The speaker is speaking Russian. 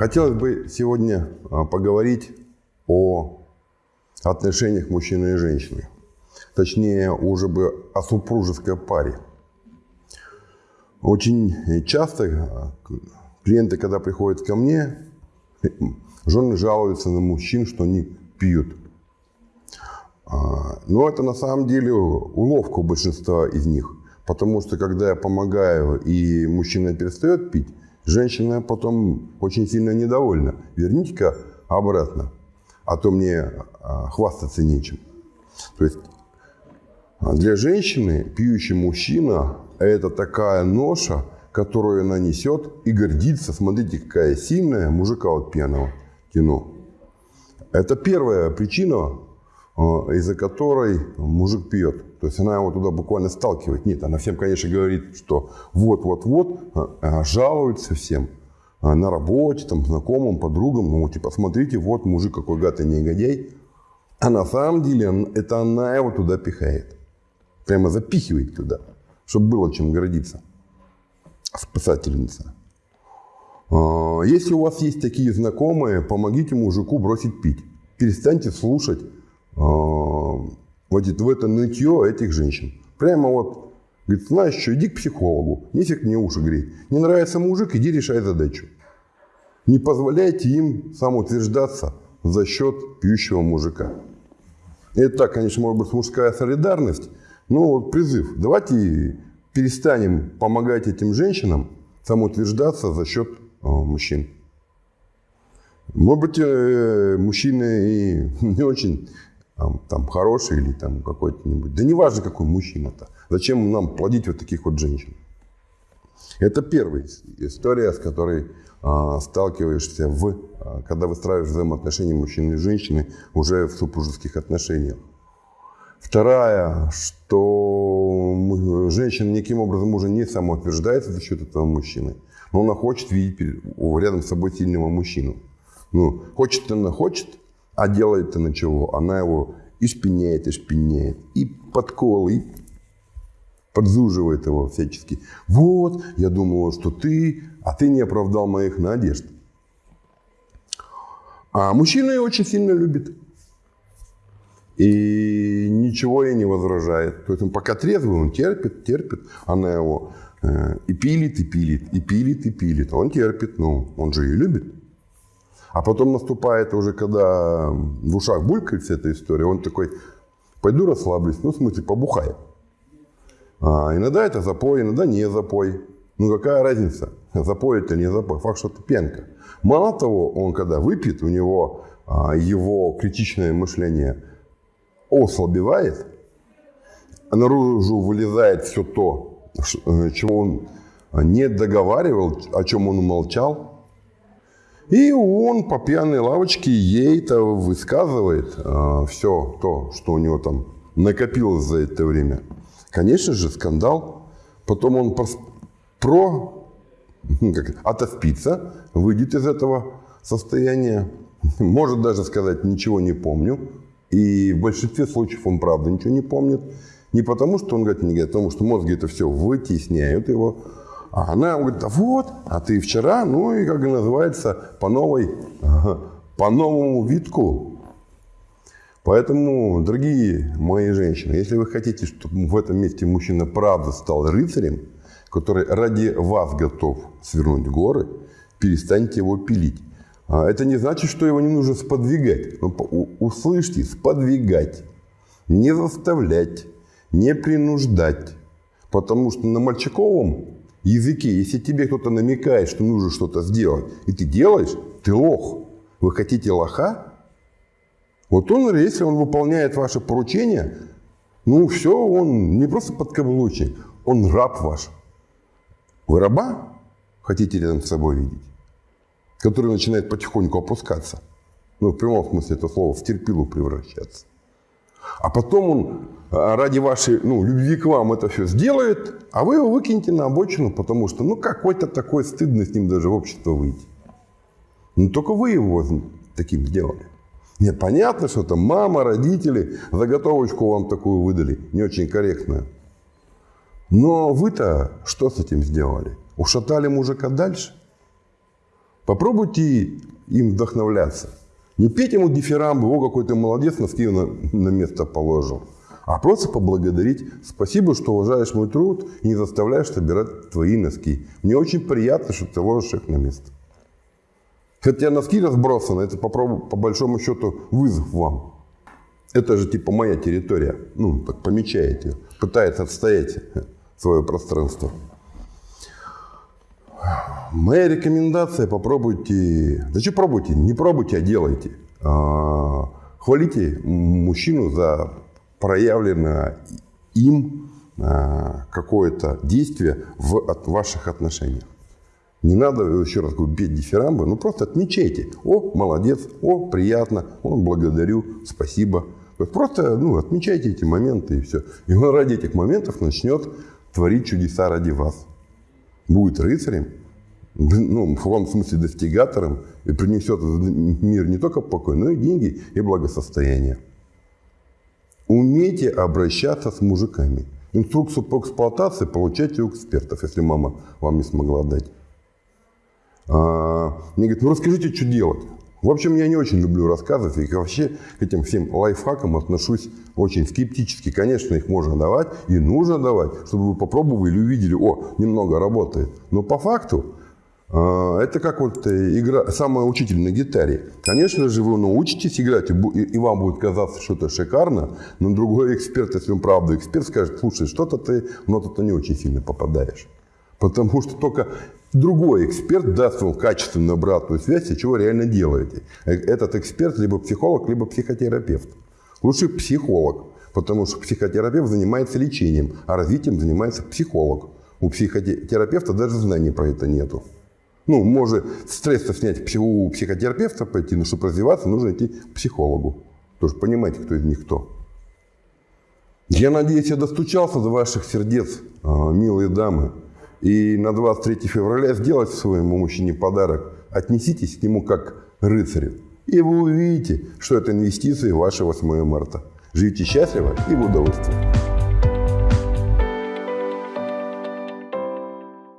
Хотелось бы сегодня а, поговорить о отношениях мужчины и женщины. Точнее, уже бы о супружеской паре. Очень часто а, клиенты, когда приходят ко мне, жены жалуются на мужчин, что они пьют. А, но это на самом деле уловка у большинства из них. Потому что когда я помогаю и мужчина перестает пить, Женщина потом очень сильно недовольна. Верните-ка обратно, а то мне а, хвастаться нечем. То есть а, для женщины пьющий мужчина – это такая ноша, которую она несет и гордится. Смотрите, какая сильная мужика от пьяного тяну. Это первая причина, из-за которой мужик пьет. То есть она его туда буквально сталкивает. Нет, она всем, конечно, говорит, что вот-вот-вот, а, а жалуется всем на работе, там, знакомым, подругам. Ну, типа, смотрите, вот мужик какой гадый негодяй. А на самом деле это она его туда пихает. Прямо запихивает туда, чтобы было чем гордиться. Спасательница. Если у вас есть такие знакомые, помогите мужику бросить пить. Перестаньте слушать вот в это нытье этих женщин. Прямо вот, говорит, знаешь что, иди к психологу, нефиг мне уши греть. Не нравится мужик, иди решай задачу. Не позволяйте им самоутверждаться за счет пьющего мужика. Это так, конечно, может быть мужская солидарность, но вот призыв. Давайте перестанем помогать этим женщинам самоутверждаться за счет э, мужчин. Может быть, э, мужчины и не очень там, хороший или там какой-то-нибудь. Да неважно, какой мужчина-то. Зачем нам плодить вот таких вот женщин? Это первая история, с которой а, сталкиваешься, в, а, когда выстраиваешь взаимоотношения мужчины и женщины уже в супружеских отношениях. Вторая, что женщина никаким образом уже не самоутверждается за счет этого мужчины, но она хочет видеть рядом с собой сильного мужчину. Ну, хочет она хочет, а делает она чего? Она его и шпиняет, и шпиняет, и подкол, и подзуживает его всячески. Вот, я думала, что ты, а ты не оправдал моих надежд. А мужчина ее очень сильно любит. И ничего ей не возражает. То есть он пока трезвый, он терпит, терпит. Она его э, и пилит, и пилит, и пилит, и пилит. Он терпит, ну, он же ее любит. А потом наступает уже, когда в ушах булькает вся эта история, он такой, пойду расслаблюсь, ну, в смысле, побухаю. А, иногда это запой, иногда не запой. Ну, какая разница, запой это не запой, факт, что это пенка. Мало того, он когда выпьет, у него а, его критичное мышление ослабевает, наружу вылезает все то, э, чего он не договаривал, о чем он умолчал, и он по пьяной лавочке ей-то высказывает э, все то, что у него там накопилось за это время. Конечно же, скандал. Потом он про, про как, отоспится, выйдет из этого состояния. Может даже сказать, ничего не помню. И в большинстве случаев он правда ничего не помнит. Не потому, что он говорит, не говорит, а потому что мозги это все вытесняют его. А она говорит, вот, а ты вчера, ну и как называется, по новой, по новому витку. Поэтому, дорогие мои женщины, если вы хотите, чтобы в этом месте мужчина правда стал рыцарем, который ради вас готов свернуть горы, перестаньте его пилить. А это не значит, что его не нужно сподвигать. Но услышьте, сподвигать, не заставлять, не принуждать. Потому что на мальчиковом языке, если тебе кто-то намекает, что нужно что-то сделать, и ты делаешь, ты лох. Вы хотите лоха? Вот он, если он выполняет ваше поручение, ну все, он не просто подкаблучник, он раб ваш. Вы раба хотите рядом с собой видеть? Который начинает потихоньку опускаться. Ну, в прямом смысле этого слова, в терпилу превращаться. А потом он а, ради вашей ну, любви к вам это все сделает, а вы его выкинете на обочину, потому что ну какой-то такой стыдно с ним даже в общество выйти. Но ну, только вы его таким сделали. Нет, понятно, что там мама, родители заготовочку вам такую выдали, не очень корректную. Но вы-то что с этим сделали? Ушатали мужика дальше? Попробуйте им вдохновляться. Не петь ему дифирамбы, о, какой ты молодец, носки на, на место положил. А просто поблагодарить. Спасибо, что уважаешь мой труд и не заставляешь собирать твои носки. Мне очень приятно, что ты ложишь их на место. Хотя носки разбросаны, это по, по большому счету вызов вам. Это же типа моя территория. Ну, так помечаете. Пытается отстоять свое пространство. Моя рекомендация, попробуйте, что пробуйте, не пробуйте, а делайте. А, хвалите мужчину за проявленное им а, какое-то действие в ваших отношениях. Не надо, еще раз говорю, бить дифирамбы, ну просто отмечайте. О, молодец, о, приятно, о, благодарю, спасибо. Просто ну, отмечайте эти моменты и все. И он ради этих моментов начнет творить чудеса ради вас. Будет рыцарем, ну, в каком смысле достигатором, и принесет в мир не только покой, но и деньги и благосостояние. Умейте обращаться с мужиками. Инструкцию по эксплуатации получайте у экспертов, если мама вам не смогла дать. А, мне говорят, ну расскажите, что делать. В общем, я не очень люблю рассказывать и вообще к этим всем лайфхакам отношусь очень скептически. Конечно, их можно давать и нужно давать, чтобы вы попробовали или увидели, о, немного работает. Но по факту это как вот э, игра, самая учитель на гитаре. Конечно же, вы научитесь играть, и вам будет казаться, что это шикарно, но другой эксперт, если он правда эксперт, скажет, слушай, что-то ты в ноту-то не очень сильно попадаешь. Потому что только другой эксперт даст вам качественную обратную связь, чего реально делаете. Э, этот эксперт либо психолог, либо психотерапевт. Лучше психолог, потому что психотерапевт занимается лечением, а развитием занимается психолог. У психотерапевта даже знаний про это нету. Ну, может стресс снять у психотерапевта пойти, но чтобы развиваться, нужно идти к психологу. Тоже понимаете, кто из них кто. Я надеюсь, я достучался до ваших сердец, а, милые дамы. И на 23 февраля сделайте своему мужчине подарок. Отнеситесь к нему как рыцарю. И вы увидите, что это инвестиции в ваше 8 марта. Живите счастливо и в удовольствии.